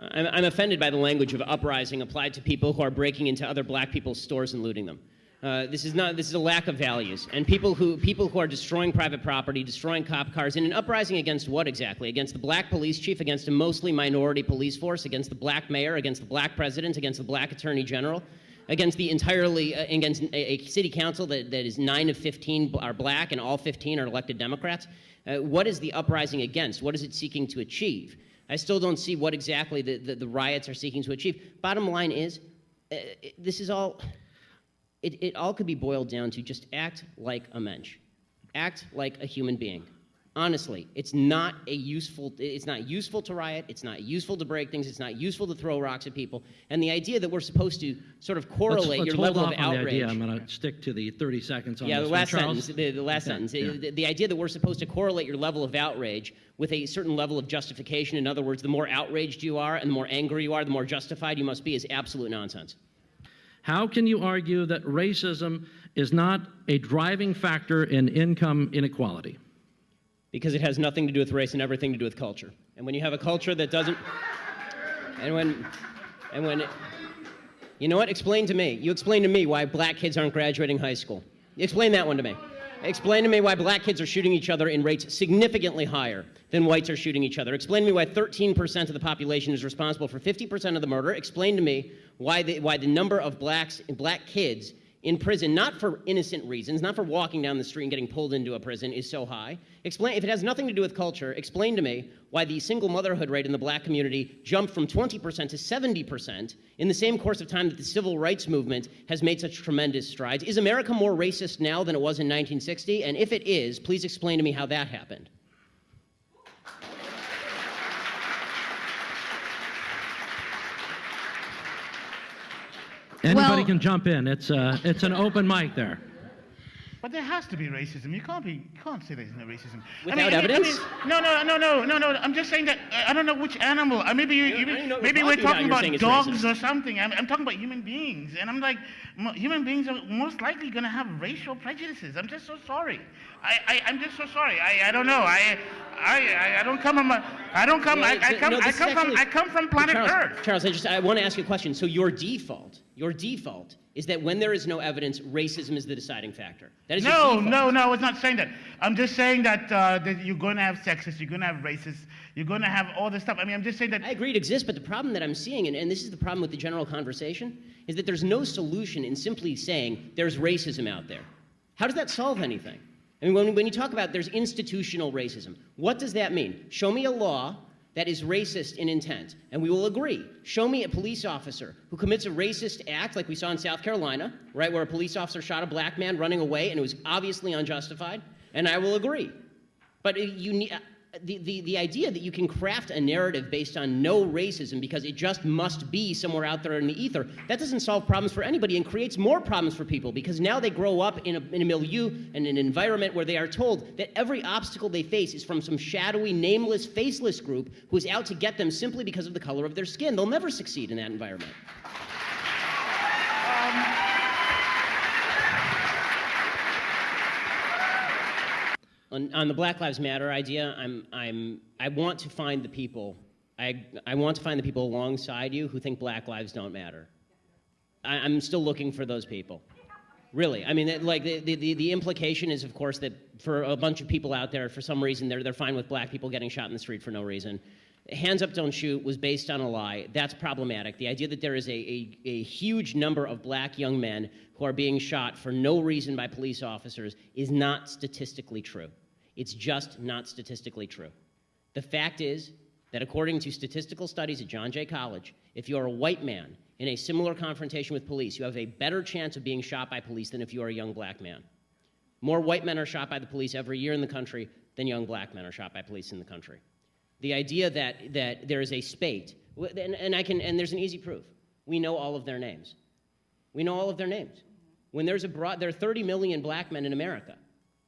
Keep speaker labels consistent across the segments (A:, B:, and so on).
A: I'm, I'm offended by the language of uprising applied to people who are breaking into other black people's stores and looting them. Uh, this is not. This is a lack of values, and people who people who are destroying private property, destroying cop cars, in an uprising against what exactly? Against the black police chief, against a mostly minority police force, against the black mayor, against the black president, against the black attorney general, against the entirely uh, against a, a, city council that, that is nine of 15 are black and all 15 are elected Democrats. Uh, what is the uprising against? What is it seeking to achieve? I still don't see what exactly the, the, the riots are seeking to achieve. Bottom line is, uh, this is all it, it all could be boiled down to just act like a mensch. Act like a human being. Honestly, it's not a useful, it's not useful to riot, it's not useful to break things, it's not useful to throw rocks at people. And the idea that we're supposed to sort of correlate
B: let's, let's
A: your level of outrage.
B: The idea. I'm going to stick to the 30 seconds on
A: yeah,
B: this
A: the last
B: Charles?
A: sentence. The, the last
B: Okay,
A: sentence.
B: yeah.
A: The, the idea that we're supposed to correlate your level of outrage with a certain level of justification. In other words, the more outraged you are and the more angry you are, the more justified you must be, is absolute nonsense.
B: How can you argue that racism is not a driving factor in income inequality?
A: Because it has nothing to do with race and everything to do with culture. And when you have a culture that doesn't, and when, and when, it, you know what? Explain to me. You explain to me why black kids aren't graduating high school. Explain that one to me. Explain to me why black kids are shooting each other in rates significantly higher than whites are shooting each other. Explain to me why 13% of the population is responsible for 50% of the murder. Explain to me why the, why the number of blacks, black kids in prison, not for innocent reasons, not for walking down the street and getting pulled into a prison, is so high. Explain, if it has nothing to do with culture, explain to me why the single motherhood rate in the black community jumped from 20% to 70% in the same course of time that the civil rights movement has made such tremendous strides. Is America more racist now than it was in 1960? And if it is, please explain to me how that happened.
B: Anybody
C: Well-
B: can jump in. It's, uh, it's an open mic there.
D: But there has to be racism. You can't be. You can't say there's no racism.
A: Without evidence?
D: no, no, no, no, no, no. I'm just saying that uh, I don't know which animal. Uh, maybe you,
A: Yeah,
D: you
A: don't know what
D: maybe
A: you're
D: we're
A: talking about.
D: about, dogs or something. I'm, I'm talking about human beings, and I'm like, mo- human beings are most likely going to have racial prejudices. I'm just so sorry. I, I I'm just so sorry. I, I don't know. I, I, I, I don't come from. A, I don't come. I, I come.
A: no,
D: I come from. I come from planet
A: Charles,
D: Earth.
A: Charles, I just I want to ask you a question. So your default, your default is that when there is no evidence, racism is the deciding factor. That is
D: No, no, no, I was not saying that. I'm just saying that, uh, that you're going to have sexist, you're going to have racist, you're going to have all this stuff. I mean, I'm just saying that.
A: I agree it exists, but the problem that I'm seeing, and, and this is the problem with the general conversation, is that there's no solution in simply saying there's racism out there. How does that solve anything? I mean, when, when you talk about there's institutional racism, what does that mean? Show me a law that is racist in intent, and we will agree. Show me a police officer who commits a racist act, like we saw in South Carolina, right, where a police officer shot a black man running away and it was obviously unjustified, and I will agree. But you need, the, the, the idea that you can craft a narrative based on no racism because it just must be somewhere out there in the ether, that doesn't solve problems for anybody and creates more problems for people because now they grow up in a, in a milieu and an environment where they are told that every obstacle they face is from some shadowy, nameless, faceless group who is out to get them simply because of the color of their skin. They'll never succeed in that environment. On, on the Black Lives Matter idea, I'm, I'm, I want to find the people. I, I want to find the people alongside you who think Black lives don't matter. I, I'm still looking for those people. Really, I mean, like the, the, the implication is, of course, that for a bunch of people out there, for some reason, they're, they're fine with black people getting shot in the street for no reason. Hands up, don't shoot was based on a lie. That's problematic. The idea that there is a, a, a huge number of black young men who are being shot for no reason by police officers is not statistically true. It's just not statistically true. The fact is that according to statistical studies at John Jay College, if you're a white man in a similar confrontation with police, you have a better chance of being shot by police than if you are a young black man. More white men are shot by the police every year in the country than young black men are shot by police in the country. The idea that, that there is a spate, and, and, I can, and there's an easy proof. We know all of their names. We know all of their names. When there's a broad, there are 30 million black men in America.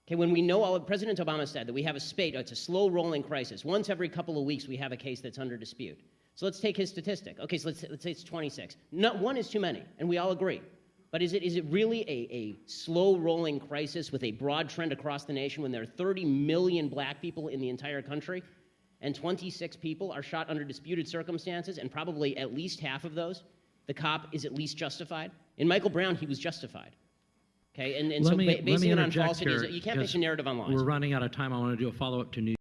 A: Okay, when we know all of, President Obama said that we have a spate, it's a slow rolling crisis. Once every couple of weeks, we have a case that's under dispute. So let's take his statistic. Okay, so let's, let's say it's 26. Not one is too many, and we all agree. But is it, is it really a, a slow rolling crisis with a broad trend across the nation when there are 30 million black people in the entire country? and 26 people are shot under disputed circumstances, and probably at least half of those, the cop is at least justified. In Michael Brown, he was justified. Okay, and, and so
B: me,
A: ba-
B: let
A: basing it on falsity, you can't base a narrative on lies.
B: We're running out of time. I want to do a follow-up to New